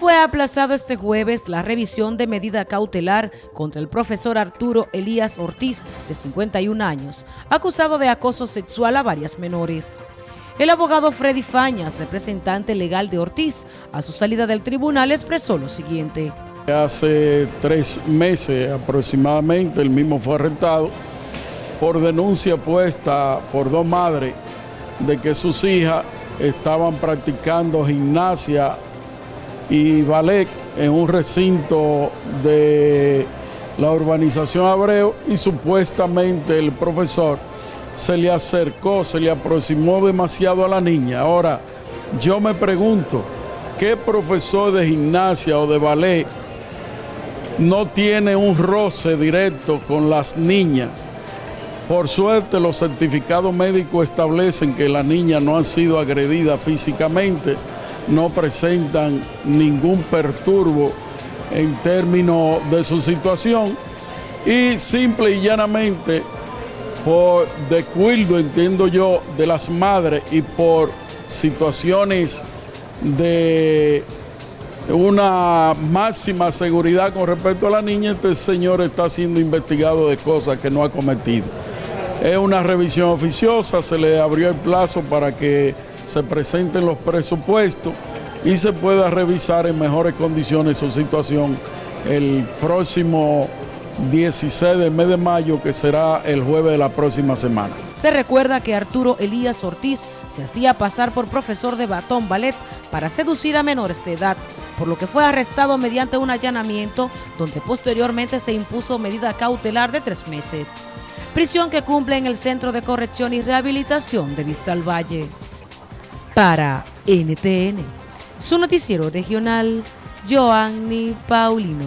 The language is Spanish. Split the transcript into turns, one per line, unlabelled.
Fue aplazado este jueves la revisión de medida cautelar contra el profesor Arturo Elías Ortiz, de 51 años, acusado de acoso sexual a varias menores. El abogado Freddy Fañas, representante legal de Ortiz, a su salida del tribunal expresó lo siguiente.
Hace tres meses aproximadamente el mismo fue arrestado por denuncia puesta por dos madres de que sus hijas estaban practicando gimnasia y ballet en un recinto de la urbanización Abreu y supuestamente el profesor se le acercó, se le aproximó demasiado a la niña. Ahora, yo me pregunto, ¿qué profesor de gimnasia o de ballet no tiene un roce directo con las niñas? Por suerte los certificados médicos establecen que la niña no ha sido agredida físicamente, no presentan ningún perturbo en términos de su situación y simple y llanamente por descuido, entiendo yo, de las madres y por situaciones de una máxima seguridad con respecto a la niña, este señor está siendo investigado de cosas que no ha cometido. Es una revisión oficiosa, se le abrió el plazo para que se presenten los presupuestos y se pueda revisar en mejores condiciones su situación el próximo 16 de mes de mayo, que será el jueves de la próxima semana.
Se recuerda que Arturo Elías Ortiz se hacía pasar por profesor de batón ballet para seducir a menores de edad, por lo que fue arrestado mediante un allanamiento donde posteriormente se impuso medida cautelar de tres meses. Prisión que cumple en el Centro de Corrección y Rehabilitación de Vista al Valle. Para NTN, su noticiero regional, Joanny Paulino.